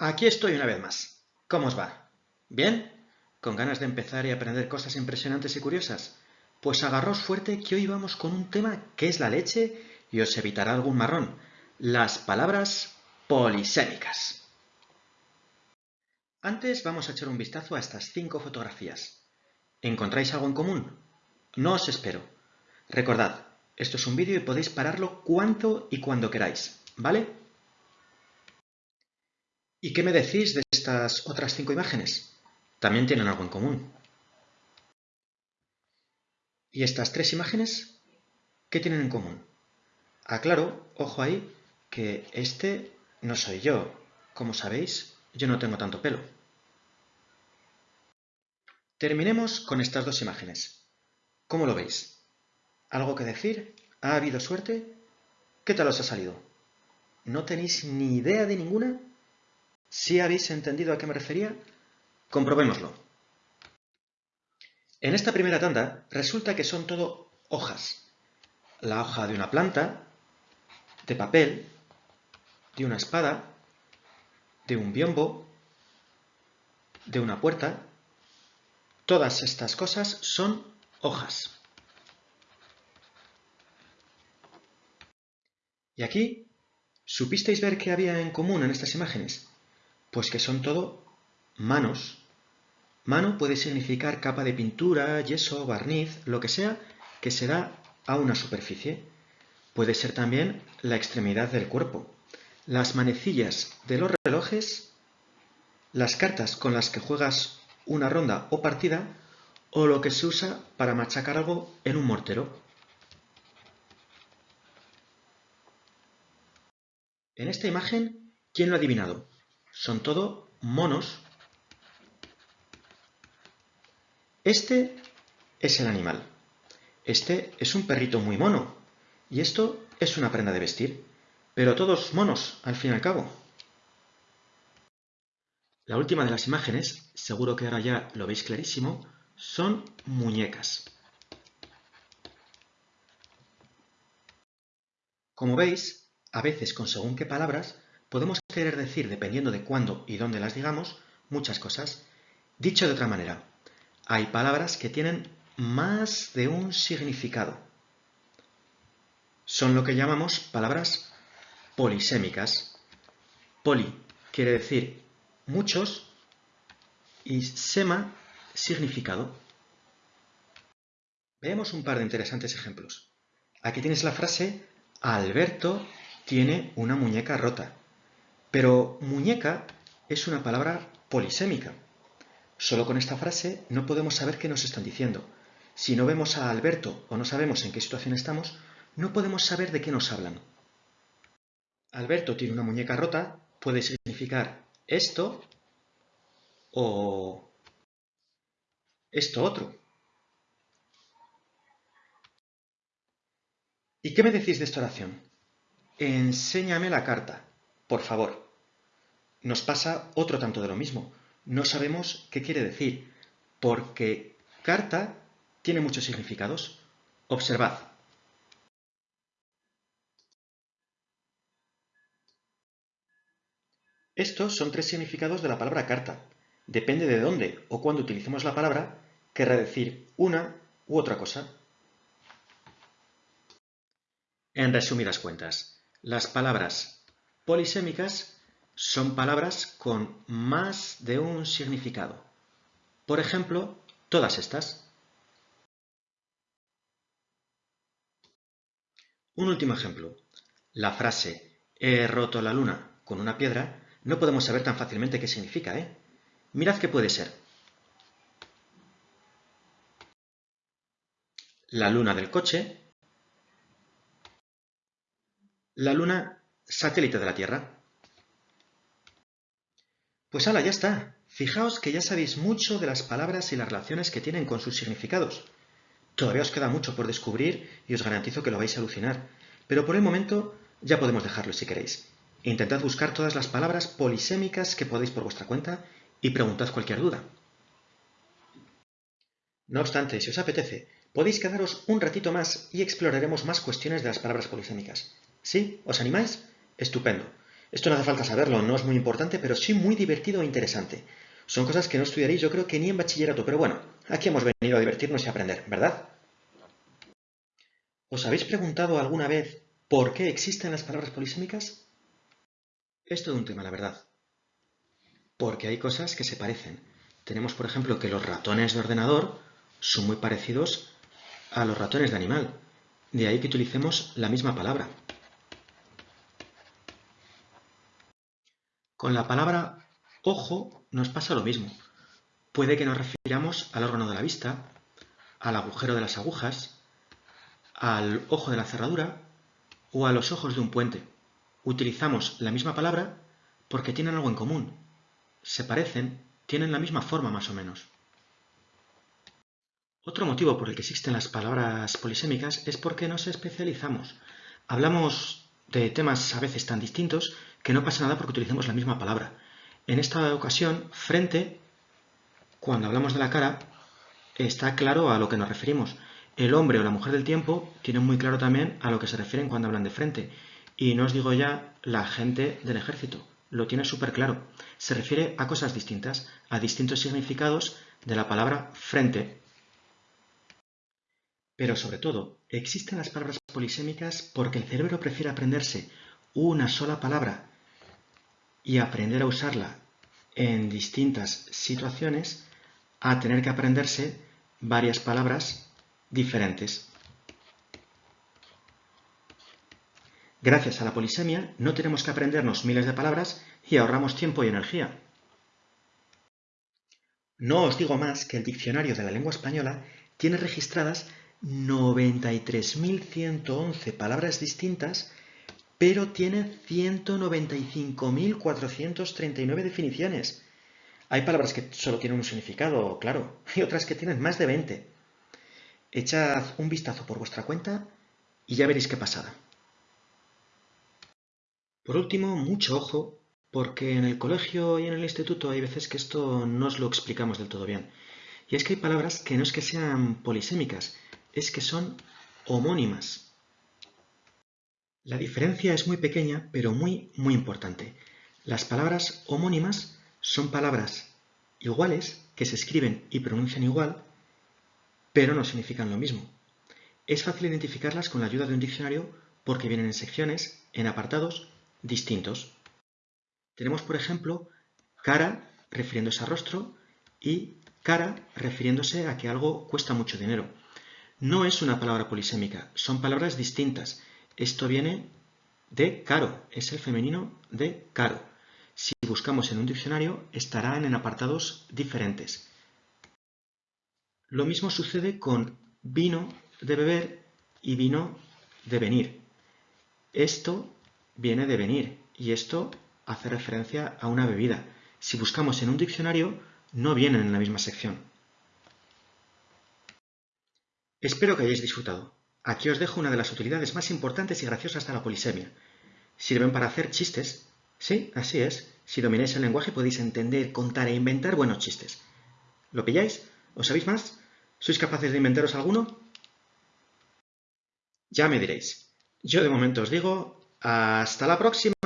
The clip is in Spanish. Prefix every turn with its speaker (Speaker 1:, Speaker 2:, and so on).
Speaker 1: Aquí estoy una vez más. ¿Cómo os va? ¿Bien? ¿Con ganas de empezar y aprender cosas impresionantes y curiosas? Pues agarros fuerte que hoy vamos con un tema que es la leche y os evitará algún marrón. Las palabras polisémicas. Antes vamos a echar un vistazo a estas cinco fotografías. ¿Encontráis algo en común? No os espero. Recordad, esto es un vídeo y podéis pararlo cuanto y cuando queráis, ¿vale? ¿Y qué me decís de estas otras cinco imágenes? También tienen algo en común. ¿Y estas tres imágenes? ¿Qué tienen en común? Aclaro, ojo ahí, que este no soy yo. Como sabéis, yo no tengo tanto pelo. Terminemos con estas dos imágenes. ¿Cómo lo veis? ¿Algo que decir? ¿Ha habido suerte? ¿Qué tal os ha salido? ¿No tenéis ni idea de ninguna? ¿Sí habéis entendido a qué me refería? Comprobémoslo. En esta primera tanda resulta que son todo hojas. La hoja de una planta, de papel, de una espada, de un biombo, de una puerta. Todas estas cosas son hojas. Y aquí, ¿supisteis ver qué había en común en estas imágenes? Pues que son todo manos. Mano puede significar capa de pintura, yeso, barniz, lo que sea que se da a una superficie. Puede ser también la extremidad del cuerpo. Las manecillas de los relojes, las cartas con las que juegas una ronda o partida, o lo que se usa para machacar algo en un mortero. En esta imagen, ¿quién lo ha adivinado? Son todo monos. Este es el animal. Este es un perrito muy mono. Y esto es una prenda de vestir. Pero todos monos, al fin y al cabo. La última de las imágenes, seguro que ahora ya lo veis clarísimo, son muñecas. Como veis, a veces con según qué palabras podemos querer decir, dependiendo de cuándo y dónde las digamos, muchas cosas. Dicho de otra manera, hay palabras que tienen más de un significado. Son lo que llamamos palabras polisémicas. Poli quiere decir muchos y sema significado. Veamos un par de interesantes ejemplos. Aquí tienes la frase Alberto tiene una muñeca rota. Pero muñeca es una palabra polisémica. Solo con esta frase no podemos saber qué nos están diciendo. Si no vemos a Alberto o no sabemos en qué situación estamos, no podemos saber de qué nos hablan. Alberto tiene una muñeca rota puede significar esto o esto otro. ¿Y qué me decís de esta oración? Enséñame la carta, por favor. Nos pasa otro tanto de lo mismo. No sabemos qué quiere decir, porque carta tiene muchos significados. Observad. Estos son tres significados de la palabra carta. Depende de dónde o cuándo utilicemos la palabra, querrá decir una u otra cosa. En resumidas cuentas, las palabras polisémicas son palabras con más de un significado. Por ejemplo, todas estas. Un último ejemplo. La frase he roto la luna con una piedra no podemos saber tan fácilmente qué significa, ¿eh? Mirad qué puede ser. La luna del coche. La luna satélite de la Tierra. Pues hala, ya está. Fijaos que ya sabéis mucho de las palabras y las relaciones que tienen con sus significados. Todavía os queda mucho por descubrir y os garantizo que lo vais a alucinar. Pero por el momento ya podemos dejarlo si queréis. Intentad buscar todas las palabras polisémicas que podéis por vuestra cuenta y preguntad cualquier duda. No obstante, si os apetece, podéis quedaros un ratito más y exploraremos más cuestiones de las palabras polisémicas. ¿Sí? ¿Os animáis? Estupendo. Esto no hace falta saberlo, no es muy importante, pero sí muy divertido e interesante. Son cosas que no estudiaréis yo creo que ni en bachillerato, pero bueno, aquí hemos venido a divertirnos y aprender, ¿verdad? ¿Os habéis preguntado alguna vez por qué existen las palabras polisémicas? Es todo un tema, la verdad. Porque hay cosas que se parecen. Tenemos, por ejemplo, que los ratones de ordenador son muy parecidos a los ratones de animal. De ahí que utilicemos la misma palabra. Con la palabra ojo nos pasa lo mismo. Puede que nos refiramos al órgano de la vista, al agujero de las agujas, al ojo de la cerradura o a los ojos de un puente. Utilizamos la misma palabra porque tienen algo en común. Se parecen, tienen la misma forma más o menos. Otro motivo por el que existen las palabras polisémicas es porque nos especializamos. Hablamos de temas a veces tan distintos que no pasa nada porque utilicemos la misma palabra. En esta ocasión, frente, cuando hablamos de la cara, está claro a lo que nos referimos. El hombre o la mujer del tiempo tienen muy claro también a lo que se refieren cuando hablan de frente. Y no os digo ya la gente del ejército, lo tiene súper claro. Se refiere a cosas distintas, a distintos significados de la palabra frente. Pero sobre todo, existen las palabras polisémicas porque el cerebro prefiere aprenderse una sola palabra y aprender a usarla en distintas situaciones a tener que aprenderse varias palabras diferentes. Gracias a la polisemia no tenemos que aprendernos miles de palabras y ahorramos tiempo y energía. No os digo más que el diccionario de la lengua española tiene registradas 93.111 palabras distintas pero tiene 195.439 definiciones. Hay palabras que solo tienen un significado, claro, y otras que tienen más de 20. Echad un vistazo por vuestra cuenta y ya veréis qué pasada. Por último, mucho ojo, porque en el colegio y en el instituto hay veces que esto no os lo explicamos del todo bien. Y es que hay palabras que no es que sean polisémicas, es que son homónimas. La diferencia es muy pequeña, pero muy, muy importante. Las palabras homónimas son palabras iguales que se escriben y pronuncian igual, pero no significan lo mismo. Es fácil identificarlas con la ayuda de un diccionario porque vienen en secciones, en apartados distintos. Tenemos, por ejemplo, cara refiriéndose a rostro y cara refiriéndose a que algo cuesta mucho dinero. No es una palabra polisémica, son palabras distintas esto viene de caro, es el femenino de caro. Si buscamos en un diccionario, estarán en apartados diferentes. Lo mismo sucede con vino de beber y vino de venir. Esto viene de venir y esto hace referencia a una bebida. Si buscamos en un diccionario, no vienen en la misma sección. Espero que hayáis disfrutado. Aquí os dejo una de las utilidades más importantes y graciosas de la polisemia. Sirven para hacer chistes. Sí, así es. Si domináis el lenguaje podéis entender, contar e inventar buenos chistes. ¿Lo pilláis? ¿Os sabéis más? ¿Sois capaces de inventaros alguno? Ya me diréis. Yo de momento os digo, hasta la próxima.